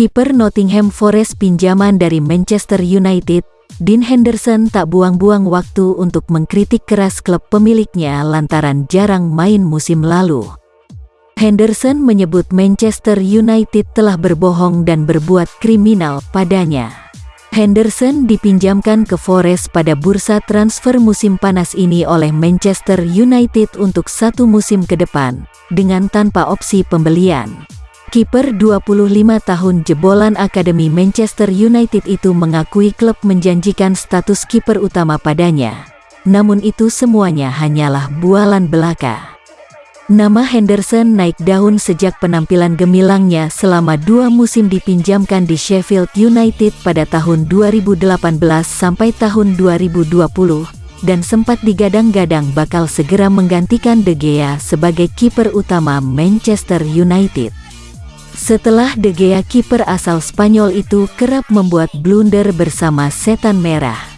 Kiper Nottingham Forest pinjaman dari Manchester United, Dean Henderson tak buang-buang waktu untuk mengkritik keras klub pemiliknya lantaran jarang main musim lalu. Henderson menyebut Manchester United telah berbohong dan berbuat kriminal padanya. Henderson dipinjamkan ke Forest pada bursa transfer musim panas ini oleh Manchester United untuk satu musim ke depan, dengan tanpa opsi pembelian. Kiper 25 tahun jebolan Akademi Manchester United itu mengakui klub menjanjikan status kiper utama padanya. Namun itu semuanya hanyalah bualan belaka. Nama Henderson naik daun sejak penampilan gemilangnya selama dua musim dipinjamkan di Sheffield United pada tahun 2018 sampai tahun 2020 dan sempat digadang-gadang bakal segera menggantikan De Gea sebagai kiper utama Manchester United. Setelah De Gea kiper asal Spanyol itu kerap membuat blunder bersama Setan Merah.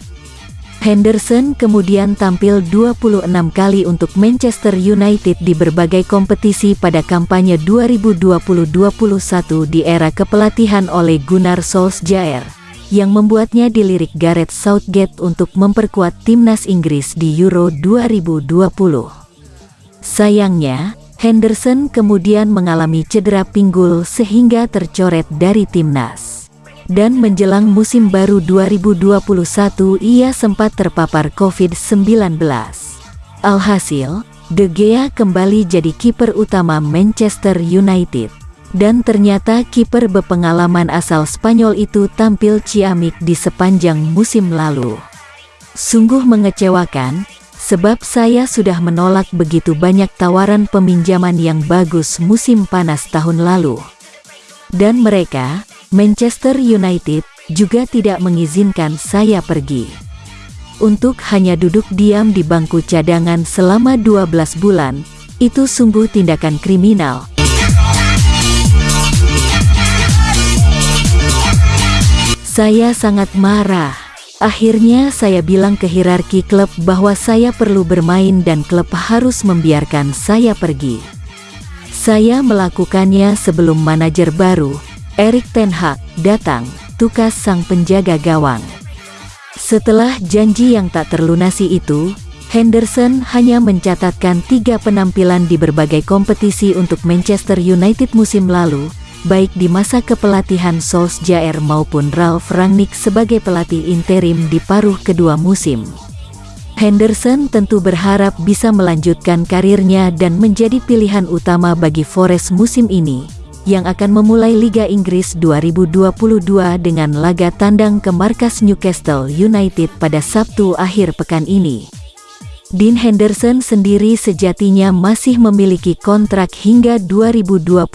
Henderson kemudian tampil 26 kali untuk Manchester United di berbagai kompetisi pada kampanye 2020-21 di era kepelatihan oleh Gunnar Solskjaer, yang membuatnya dilirik Gareth Southgate untuk memperkuat timnas Inggris di Euro 2020. Sayangnya, Henderson kemudian mengalami cedera pinggul sehingga tercoret dari timnas. Dan menjelang musim baru 2021 ia sempat terpapar COVID-19. Alhasil, De Gea kembali jadi kiper utama Manchester United. Dan ternyata kiper berpengalaman asal Spanyol itu tampil ciamik di sepanjang musim lalu. Sungguh mengecewakan, Sebab saya sudah menolak begitu banyak tawaran peminjaman yang bagus musim panas tahun lalu. Dan mereka, Manchester United, juga tidak mengizinkan saya pergi. Untuk hanya duduk diam di bangku cadangan selama 12 bulan, itu sungguh tindakan kriminal. Saya sangat marah. Akhirnya saya bilang ke hierarki klub bahwa saya perlu bermain dan klub harus membiarkan saya pergi. Saya melakukannya sebelum manajer baru, Erik Ten Hag, datang, tukas sang penjaga gawang. Setelah janji yang tak terlunasi itu, Henderson hanya mencatatkan tiga penampilan di berbagai kompetisi untuk Manchester United musim lalu, baik di masa kepelatihan Solskjaer maupun Ralf Rangnick sebagai pelatih interim di paruh kedua musim. Henderson tentu berharap bisa melanjutkan karirnya dan menjadi pilihan utama bagi Forest musim ini, yang akan memulai Liga Inggris 2022 dengan laga tandang ke markas Newcastle United pada Sabtu akhir pekan ini. Dean Henderson sendiri sejatinya masih memiliki kontrak hingga 2025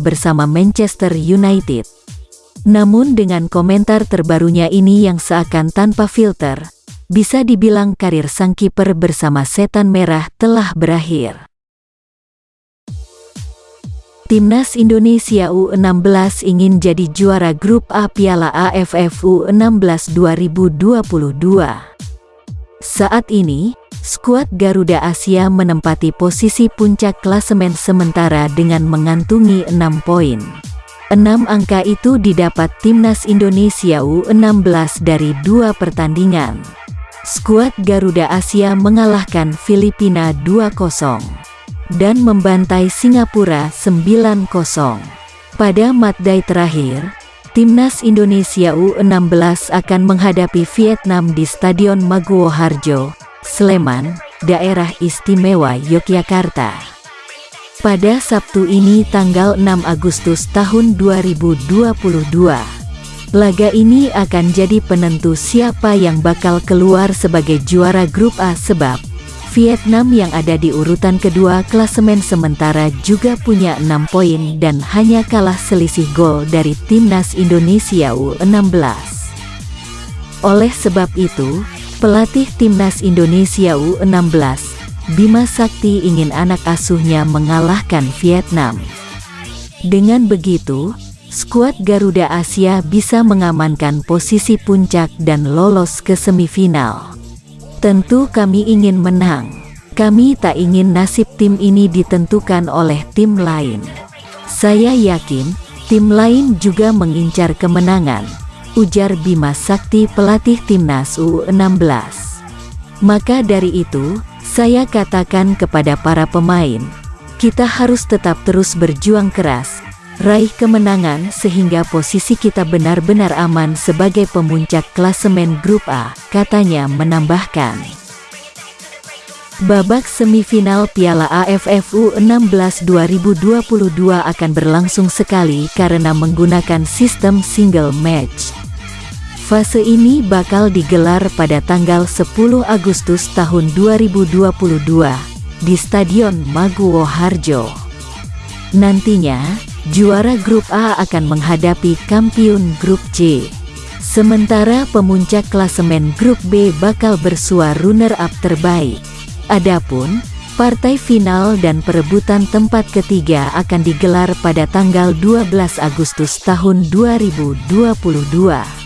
bersama Manchester United. Namun dengan komentar terbarunya ini yang seakan tanpa filter, bisa dibilang karir sang kiper bersama Setan Merah telah berakhir. Timnas Indonesia U16 ingin jadi juara grup A Piala AFF U16 2022. Saat ini, skuad Garuda Asia menempati posisi puncak klasemen sementara dengan mengantungi 6 poin. 6 angka itu didapat Timnas Indonesia U16 dari dua pertandingan. Skuad Garuda Asia mengalahkan Filipina 2-0 dan membantai Singapura 9-0. Pada matday terakhir, Timnas Indonesia U16 akan menghadapi Vietnam di Stadion Maguwo Harjo, Sleman, Daerah Istimewa Yogyakarta. Pada Sabtu ini tanggal 6 Agustus tahun 2022. Laga ini akan jadi penentu siapa yang bakal keluar sebagai juara grup A sebab Vietnam yang ada di urutan kedua klasemen sementara juga punya 6 poin dan hanya kalah selisih gol dari timnas Indonesia U16. Oleh sebab itu, Pelatih Timnas Indonesia U16, Bima Sakti ingin anak asuhnya mengalahkan Vietnam. Dengan begitu, skuad Garuda Asia bisa mengamankan posisi puncak dan lolos ke semifinal. Tentu kami ingin menang. Kami tak ingin nasib tim ini ditentukan oleh tim lain. Saya yakin, Tim lain juga mengincar kemenangan, ujar Bima Sakti pelatih timnas U16. Maka dari itu, saya katakan kepada para pemain, kita harus tetap terus berjuang keras, raih kemenangan sehingga posisi kita benar-benar aman sebagai pemuncak klasemen grup A, katanya menambahkan. Babak semifinal Piala AFF U16 2022 akan berlangsung sekali karena menggunakan sistem single match. Fase ini bakal digelar pada tanggal 10 Agustus tahun 2022 di Stadion Maguwo Harjo. Nantinya, juara grup A akan menghadapi kampiun grup C. Sementara pemuncak klasemen grup B bakal bersua runner-up terbaik. Adapun, partai final dan perebutan tempat ketiga akan digelar pada tanggal 12 Agustus tahun 2022.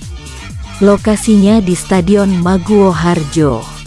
Lokasinya di Stadion Maguwo Harjo.